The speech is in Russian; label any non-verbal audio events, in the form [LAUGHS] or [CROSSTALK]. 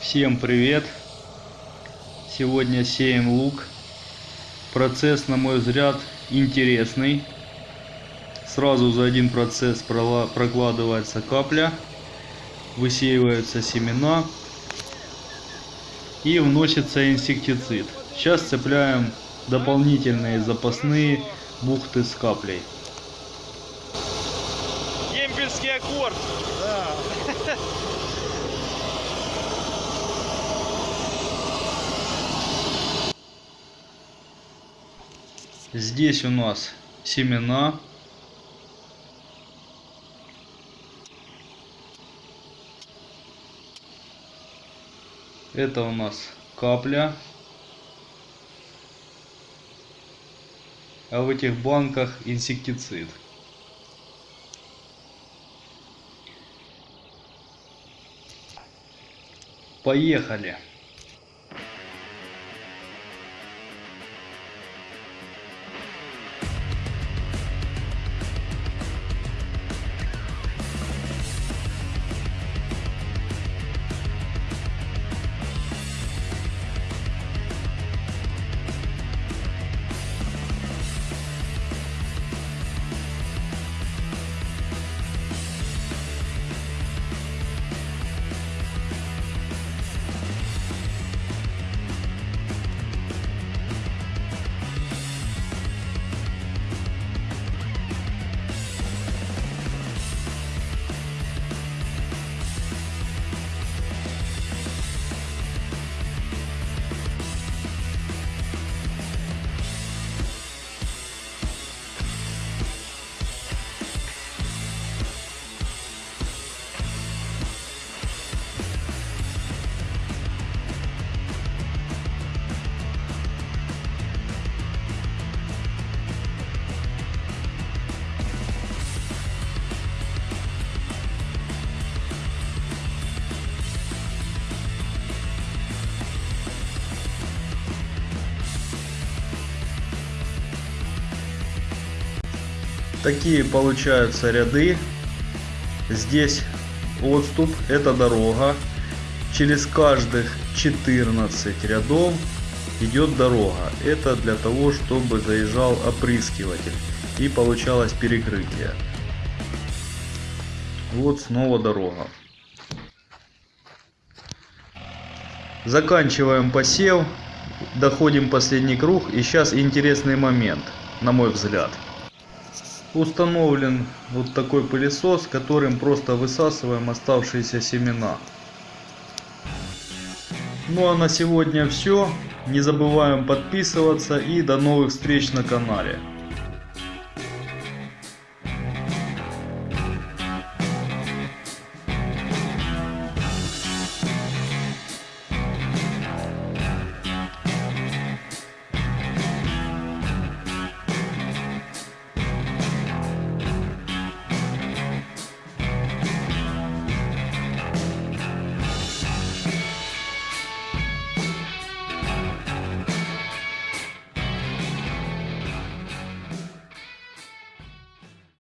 Всем привет! Сегодня сеем лук. Процесс, на мой взгляд, интересный. Сразу за один процесс прокладывается капля, высеиваются семена и вносится инсектицид. Сейчас цепляем дополнительные запасные бухты с каплей. Демпельский аккорд. [LAUGHS] Здесь у нас семена. Это у нас капля. А в этих банках инсектицид. Поехали. Такие получаются ряды. Здесь отступ, это дорога. Через каждых 14 рядов идет дорога. Это для того, чтобы заезжал опрыскиватель и получалось перекрытие. Вот снова дорога. Заканчиваем посев. Доходим последний круг. И сейчас интересный момент, на мой взгляд установлен вот такой пылесос, которым просто высасываем оставшиеся семена. Ну а на сегодня все. Не забываем подписываться и до новых встреч на канале.